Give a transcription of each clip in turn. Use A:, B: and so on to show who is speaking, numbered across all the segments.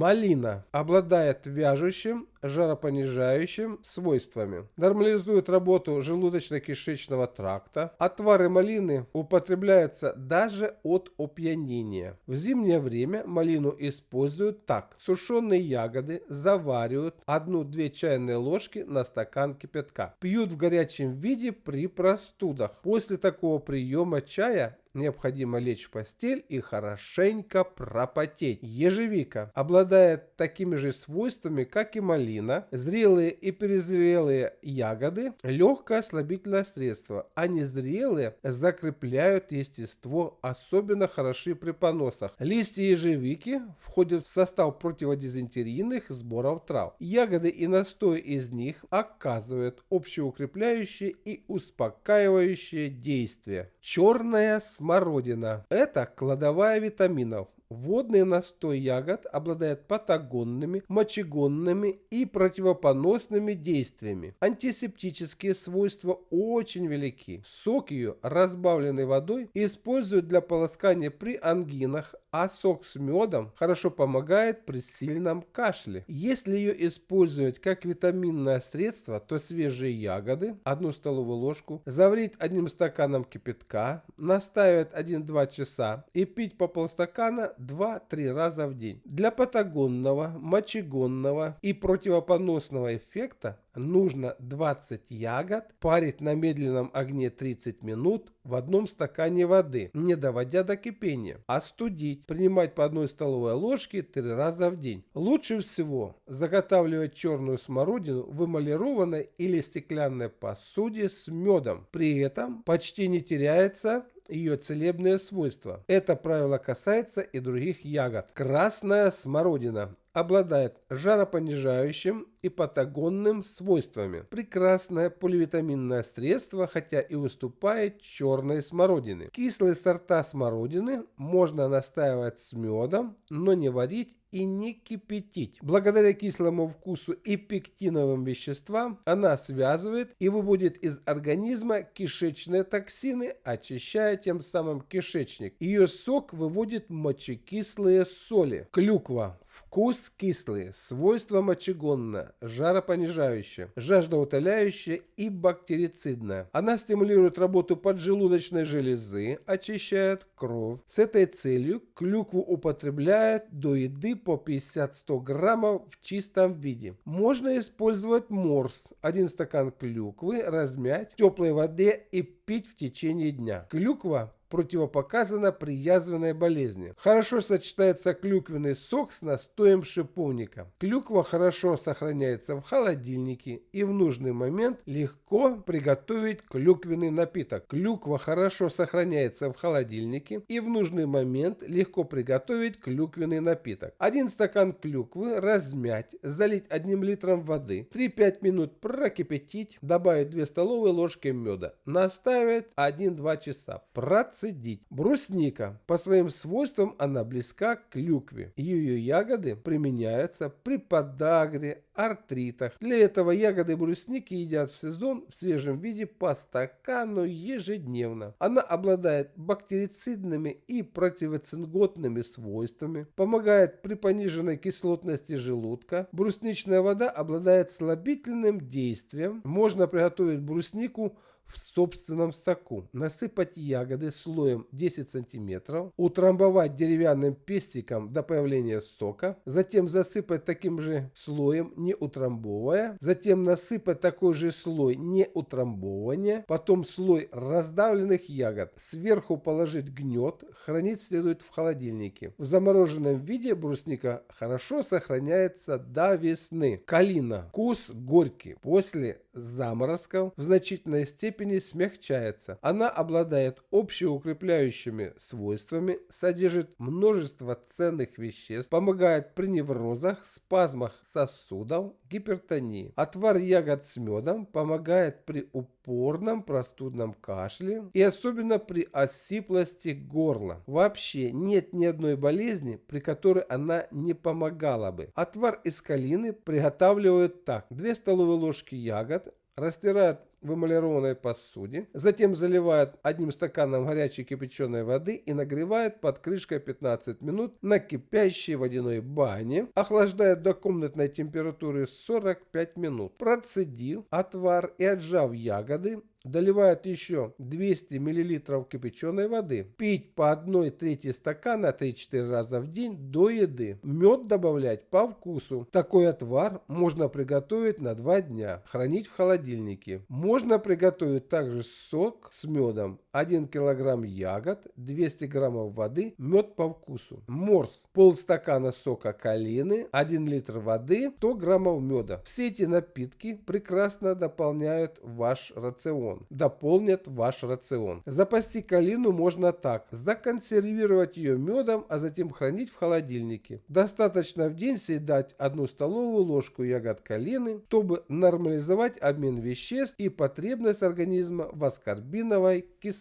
A: Малина обладает вяжущим, жаропонижающим свойствами. Нормализует работу желудочно-кишечного тракта. Отвары малины употребляются даже от опьянения. В зимнее время малину используют так. Сушеные ягоды заваривают 1-2 чайные ложки на стакан кипятка. Пьют в горячем виде при простудах. После такого приема чая необходимо лечь в постель и хорошенько пропотеть. Ежевика обладает такими же свойствами, как и малина. Зрелые и перезрелые ягоды – легкое ослабительное средство, а незрелые закрепляют естество, особенно хороши при поносах. Листья ежевики входят в состав противодизентерийных сборов трав. Ягоды и настой из них оказывают общеукрепляющее и успокаивающее действие. Черная смородина. Это кладовая витаминов. Водный настой ягод обладает патагонными, мочегонными и противопоносными действиями. Антисептические свойства очень велики. Сок ее, разбавленный водой, используют для полоскания при ангинах, а сок с медом хорошо помогает при сильном кашле. Если ее использовать как витаминное средство, то свежие ягоды, одну столовую ложку, заварить одним стаканом кипятка, наставить 1-2 часа и пить по полстакана 2-3 раза в день. Для патагонного, мочегонного и противопоносного эффекта нужно 20 ягод парить на медленном огне 30 минут в одном стакане воды, не доводя до кипения. Остудить, принимать по одной столовой ложке 3 раза в день. Лучше всего заготавливать черную смородину в эмалированной или стеклянной посуде с медом. При этом почти не теряется ее целебные свойства. Это правило касается и других ягод. Красная смородина обладает жаропонижающим и патагонным свойствами. Прекрасное поливитаминное средство, хотя и выступает черной смородины. Кислые сорта смородины можно настаивать с медом, но не варить и не кипятить. Благодаря кислому вкусу и пектиновым веществам она связывает и выводит из организма кишечные токсины, очищая тем самым кишечник. Ее сок выводит мочекислые соли. Клюква Вкус кислый, свойства мочегонное, жаропонижающее, жаждоутоляющее и бактерицидное. Она стимулирует работу поджелудочной железы, очищает кровь. С этой целью клюкву употребляют до еды по 50-100 граммов в чистом виде. Можно использовать морс. Один стакан клюквы размять в теплой воде и пить в течение дня. Клюква противопоказано при язвенной болезни. Хорошо сочетается клюквенный сок с настоем шиповника. Клюква хорошо сохраняется в холодильнике и в нужный момент легко приготовить клюквенный напиток. Клюква хорошо сохраняется в холодильнике и в нужный момент легко приготовить клюквенный напиток. Один стакан клюквы размять, залить одним литром воды, 3-5 минут прокипятить, добавить 2 столовые ложки меда, наставить 1-2 часа. Процесс цедить. Брусника. По своим свойствам она близка к клюкве. Ее ягоды применяются при подагре, артритах. Для этого ягоды брусники едят в сезон в свежем виде по стакану ежедневно. Она обладает бактерицидными и противоцинготными свойствами, помогает при пониженной кислотности желудка. Брусничная вода обладает слабительным действием. Можно приготовить бруснику в собственном соку. Насыпать ягоды слоем 10 см, утрамбовать деревянным пестиком до появления сока, затем засыпать таким же слоем, не утрамбовывая, затем насыпать такой же слой, не утрамбовывания, потом слой раздавленных ягод, сверху положить гнет, хранить следует в холодильнике. В замороженном виде брусника хорошо сохраняется до весны. Калина. Вкус горький. После заморозков в значительной степени смягчается. Она обладает общеукрепляющими свойствами, содержит множество ценных веществ, помогает при неврозах, спазмах сосудов, гипертонии. Отвар ягод с медом помогает при упорном простудном кашле и особенно при осиплости горла. Вообще нет ни одной болезни, при которой она не помогала бы. Отвар из калины приготавливают так. 2 столовые ложки ягод, растирают в эмалированной посуде, затем заливают одним стаканом горячей кипяченой воды и нагревают под крышкой 15 минут на кипящей водяной бане, охлаждают до комнатной температуры 45 минут. Процедив отвар и отжав ягоды, Доливают еще 200 мл кипяченой воды. Пить по 1 трети стакана 3-4 раза в день до еды. Мед добавлять по вкусу. Такой отвар можно приготовить на 2 дня. Хранить в холодильнике. Можно приготовить также сок с медом. 1 кг ягод, 200 граммов воды, мед по вкусу. Морс. Полстакана сока калины, 1 литр воды, 100 граммов меда. Все эти напитки прекрасно дополняют ваш рацион. Дополнят ваш рацион. Запасти калину можно так. Законсервировать ее медом, а затем хранить в холодильнике. Достаточно в день съедать одну столовую ложку ягод калины, чтобы нормализовать обмен веществ и потребность организма в аскорбиновой кислоте.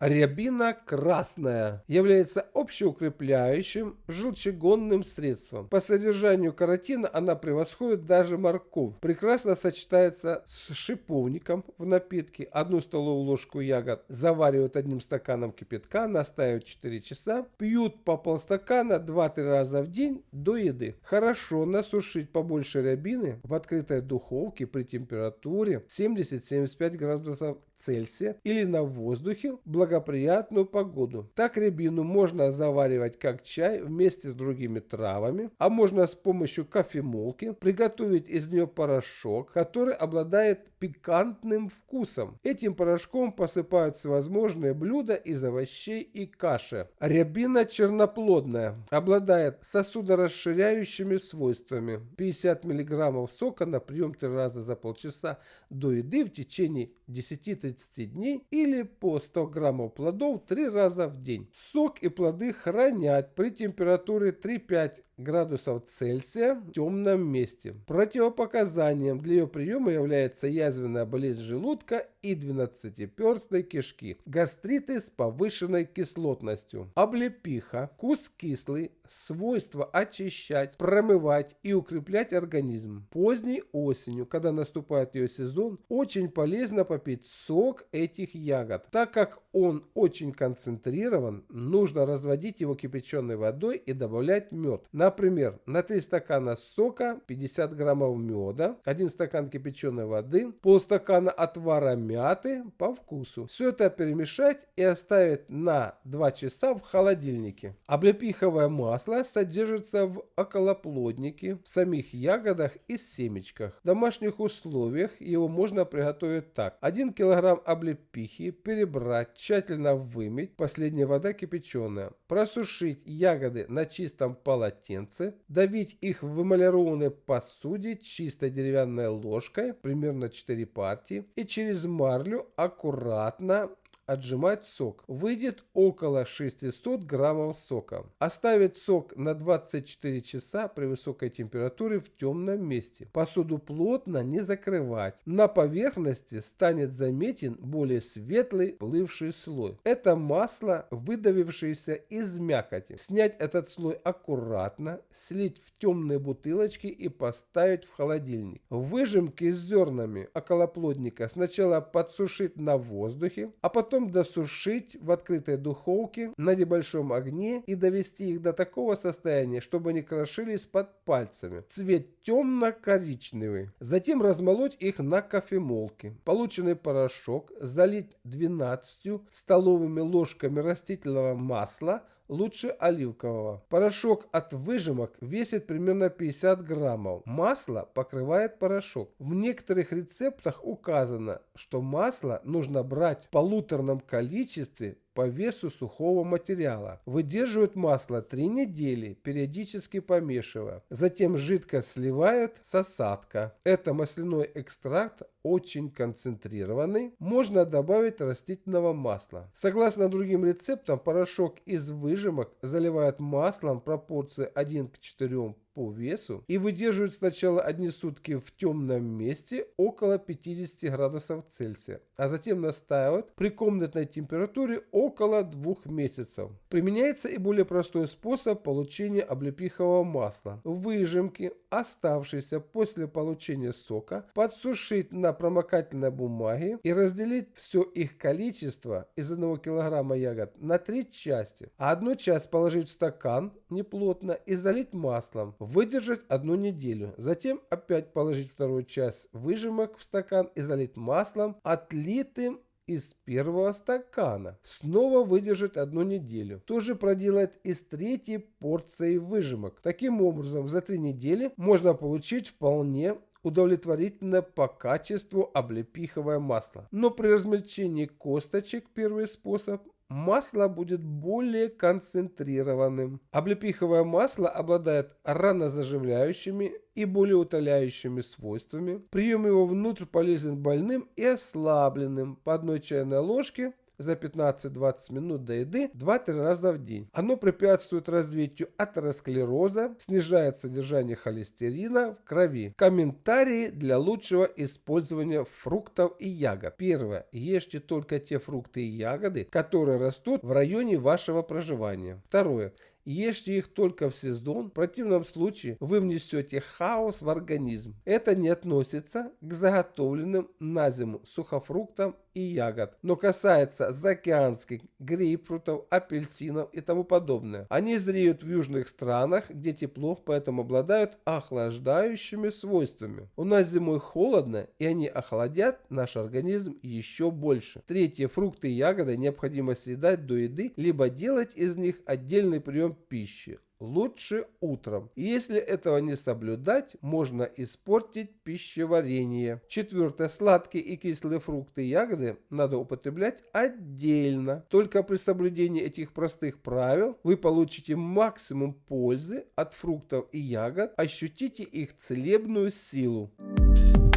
A: Рябина красная является общеукрепляющим желчегонным средством. По содержанию каротина она превосходит даже морковь. Прекрасно сочетается с шиповником в напитке одну столовую ложку ягод заваривают одним стаканом кипятка, настаивают 4 часа, пьют по полстакана 2-3 раза в день до еды. Хорошо насушить побольше рябины в открытой духовке при температуре 70-75 градусов Цельсия или на воздухе в благоприятную погоду. Так рябину можно заваривать как чай вместе с другими травами, а можно с помощью кофемолки приготовить из нее порошок, который обладает пикантным вкусом. Этим порошком посыпают всевозможные блюда из овощей и каши. Рябина черноплодная, обладает сосудорасширяющими свойствами. 50 мг сока на прием 3 раза за полчаса до еды в течение 10-30 дней или по 100 граммов плодов 3 раза в день. Сок и плоды хранят при температуре 3-5 градусов Цельсия в темном месте. Противопоказанием для ее приема является язвенная болезнь желудка и двенадцатиперстной кишки, гастриты с повышенной кислотностью, облепиха, вкус кислый, свойство очищать, промывать и укреплять организм. Поздней осенью, когда наступает ее сезон, очень полезно попить сок этих ягод. Так как он очень концентрирован, нужно разводить его кипяченой водой и добавлять мед. Например, на 3 стакана сока 50 граммов меда, 1 стакан кипяченой воды, полстакана отвара мяты по вкусу. Все это перемешать и оставить на 2 часа в холодильнике. Облепиховое масло содержится в околоплоднике, в самих ягодах и семечках. В домашних условиях его можно приготовить так. 1 килограмм облепихи перебрать, тщательно вымыть, последняя вода кипяченая. Просушить ягоды на чистом полотенце, давить их в эмалированной посуде чистой деревянной ложкой, примерно 4 партии, и через марлю аккуратно отжимать сок. Выйдет около 600 граммов сока. Оставить сок на 24 часа при высокой температуре в темном месте. Посуду плотно не закрывать. На поверхности станет заметен более светлый плывший слой. Это масло, выдавившееся из мякоти. Снять этот слой аккуратно, слить в темные бутылочки и поставить в холодильник. Выжимки с зернами околоплодника сначала подсушить на воздухе, а потом Потом досушить в открытой духовке на небольшом огне и довести их до такого состояния, чтобы они крошились под пальцами. Цвет темно-коричневый. Затем размолоть их на кофемолке. Полученный порошок залить 12 столовыми ложками растительного масла лучше оливкового. Порошок от выжимок весит примерно 50 граммов. Масло покрывает порошок. В некоторых рецептах указано, что масло нужно брать в полуторном количестве по весу сухого материала. Выдерживают масло 3 недели, периодически помешивая. Затем жидкость сливают с осадка. Это масляной экстракт очень концентрированный. Можно добавить растительного масла. Согласно другим рецептам, порошок из выжимок заливают маслом пропорции 1 к 4 по весу и выдерживают сначала одни сутки в темном месте около 50 градусов Цельсия, а затем настаивают при комнатной температуре около двух месяцев. Применяется и более простой способ получения облепихового масла. Выжимки, оставшиеся после получения сока, подсушить на промокательной бумаге и разделить все их количество из 1 кг ягод на три части. А одну часть положить в стакан неплотно и залить маслом. Выдержать одну неделю. Затем опять положить вторую часть выжимок в стакан и залить маслом, отлитым из первого стакана. Снова выдержать одну неделю. То же проделать и с третьей порцией выжимок. Таким образом, за три недели можно получить вполне удовлетворительно по качеству облепиховое масло. Но при размельчении косточек первый способ масло будет более концентрированным. Облепиховое масло обладает ранозаживляющими и более утоляющими свойствами. Прием его внутрь полезен больным и ослабленным по одной чайной ложке за 15-20 минут до еды 2-3 раза в день. Оно препятствует развитию атеросклероза, снижает содержание холестерина в крови. Комментарии для лучшего использования фруктов и ягод. Первое. Ешьте только те фрукты и ягоды, которые растут в районе вашего проживания. Второе. Ешьте их только в сезон, в противном случае вы внесете хаос в организм. Это не относится к заготовленным на зиму сухофруктам и ягод, но касается заокеанских грейпфрутов, апельсинов и тому подобное. Они зреют в южных странах, где тепло, поэтому обладают охлаждающими свойствами. У нас зимой холодно, и они охладят наш организм еще больше. Третье. Фрукты и ягоды необходимо съедать до еды, либо делать из них отдельный прием пищи лучше утром. Если этого не соблюдать, можно испортить пищеварение. Четвертое. Сладкие и кислые фрукты и ягоды надо употреблять отдельно. Только при соблюдении этих простых правил вы получите максимум пользы от фруктов и ягод, ощутите их целебную силу. Thank